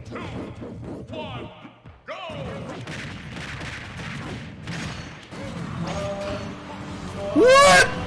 two, one, go! What?